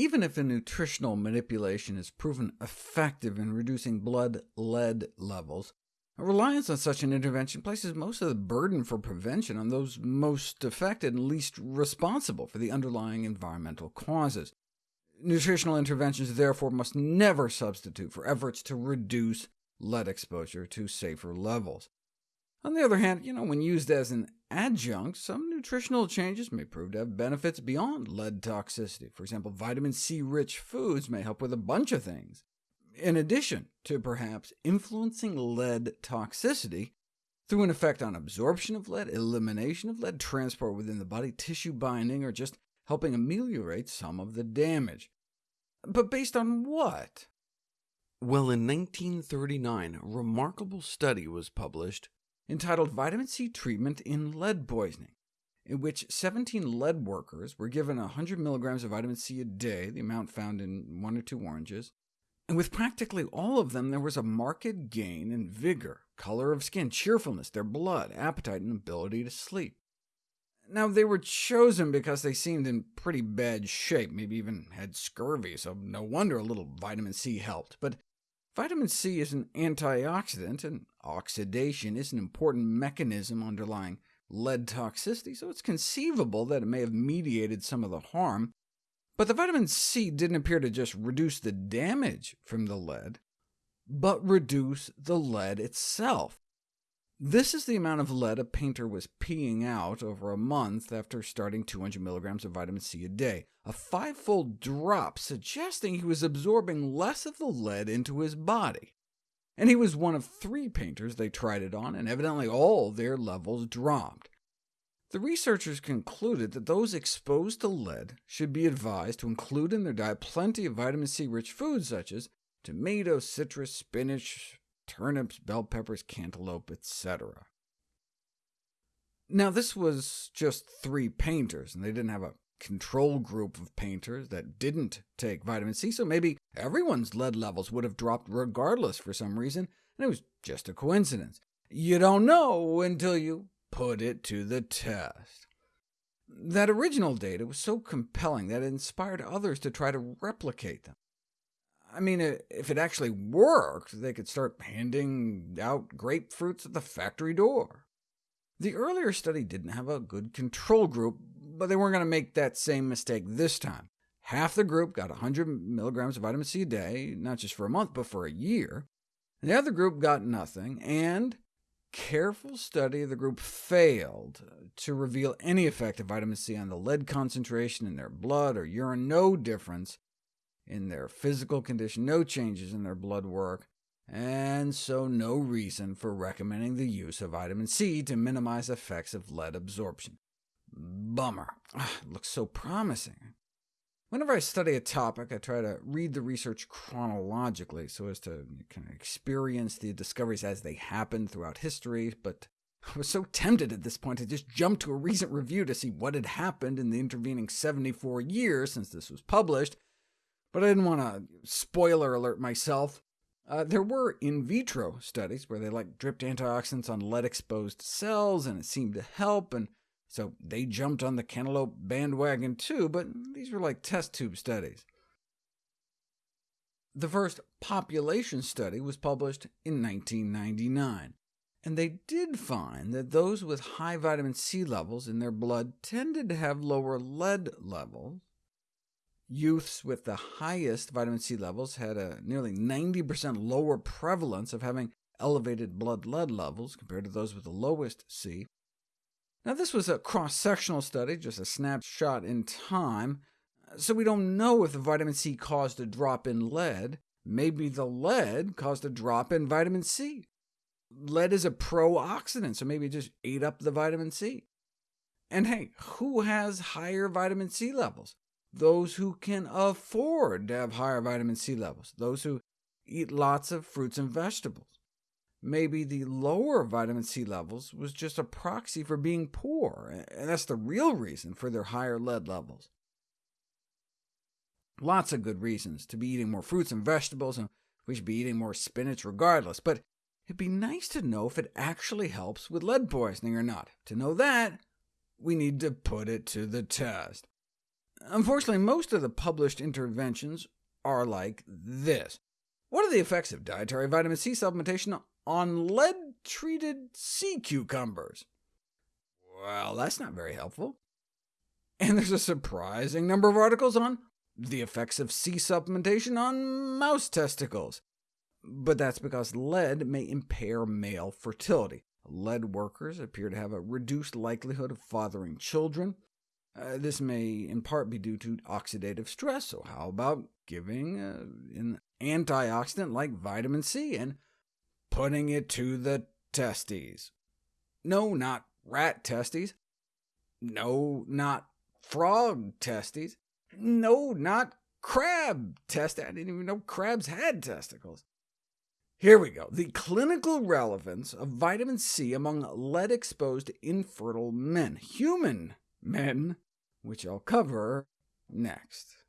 Even if a nutritional manipulation is proven effective in reducing blood lead levels, a reliance on such an intervention places most of the burden for prevention on those most affected and least responsible for the underlying environmental causes. Nutritional interventions therefore must never substitute for efforts to reduce lead exposure to safer levels. On the other hand, you know, when used as an adjunct, some nutritional changes may prove to have benefits beyond lead toxicity. For example, vitamin C-rich foods may help with a bunch of things, in addition to perhaps influencing lead toxicity through an effect on absorption of lead, elimination of lead, transport within the body, tissue binding, or just helping ameliorate some of the damage. But based on what? Well, in 1939, a remarkable study was published entitled Vitamin C Treatment in Lead Poisoning, in which 17 lead workers were given 100 milligrams of vitamin C a day, the amount found in one or two oranges, and with practically all of them there was a marked gain in vigor, color of skin, cheerfulness, their blood, appetite, and ability to sleep. Now, they were chosen because they seemed in pretty bad shape, maybe even had scurvy, so no wonder a little vitamin C helped. But Vitamin C is an antioxidant, and oxidation is an important mechanism underlying lead toxicity, so it's conceivable that it may have mediated some of the harm. But the vitamin C didn't appear to just reduce the damage from the lead, but reduce the lead itself. This is the amount of lead a painter was peeing out over a month after starting 200 milligrams of vitamin C a day, a five-fold drop suggesting he was absorbing less of the lead into his body. And he was one of three painters they tried it on, and evidently all their levels dropped. The researchers concluded that those exposed to lead should be advised to include in their diet plenty of vitamin C-rich foods such as tomatoes, citrus, spinach, turnips, bell peppers, cantaloupe, etc. Now, this was just three painters, and they didn't have a control group of painters that didn't take vitamin C, so maybe everyone's lead levels would have dropped regardless for some reason, and it was just a coincidence. You don't know until you put it to the test. That original data was so compelling that it inspired others to try to replicate them. I mean, if it actually worked, they could start handing out grapefruits at the factory door. The earlier study didn't have a good control group, but they weren't going to make that same mistake this time. Half the group got 100 milligrams of vitamin C a day, not just for a month, but for a year. The other group got nothing, and careful study of the group failed to reveal any effect of vitamin C on the lead concentration in their blood or urine, no difference in their physical condition, no changes in their blood work, and so no reason for recommending the use of vitamin C to minimize effects of lead absorption. Bummer. Ah, it looks so promising. Whenever I study a topic, I try to read the research chronologically so as to kind of experience the discoveries as they happened throughout history, but I was so tempted at this point to just jump to a recent review to see what had happened in the intervening 74 years since this was published, but I didn't want to spoiler alert myself. Uh, there were in vitro studies where they like dripped antioxidants on lead-exposed cells, and it seemed to help, and so they jumped on the cantaloupe bandwagon too, but these were like test tube studies. The first population study was published in 1999, and they did find that those with high vitamin C levels in their blood tended to have lower lead levels, Youths with the highest vitamin C levels had a nearly 90% lower prevalence of having elevated blood lead levels compared to those with the lowest C. Now, this was a cross-sectional study, just a snapshot in time, so we don't know if the vitamin C caused a drop in lead. Maybe the lead caused a drop in vitamin C. Lead is a pro-oxidant, so maybe it just ate up the vitamin C. And hey, who has higher vitamin C levels? Those who can afford to have higher vitamin C levels, those who eat lots of fruits and vegetables. Maybe the lower vitamin C levels was just a proxy for being poor, and that's the real reason for their higher lead levels. Lots of good reasons to be eating more fruits and vegetables, and we should be eating more spinach regardless, but it'd be nice to know if it actually helps with lead poisoning or not. To know that, we need to put it to the test. Unfortunately, most of the published interventions are like this. What are the effects of dietary vitamin C supplementation on lead-treated sea cucumbers? Well, that's not very helpful. And there's a surprising number of articles on the effects of C supplementation on mouse testicles. But that's because lead may impair male fertility. Lead workers appear to have a reduced likelihood of fathering children. Uh, this may in part be due to oxidative stress, so how about giving uh, an antioxidant like vitamin C and putting it to the testes? No, not rat testes. No, not frog testes. No, not crab testes. I didn't even know crabs had testicles. Here we go. The clinical relevance of vitamin C among lead-exposed infertile men, human men, which I'll cover next.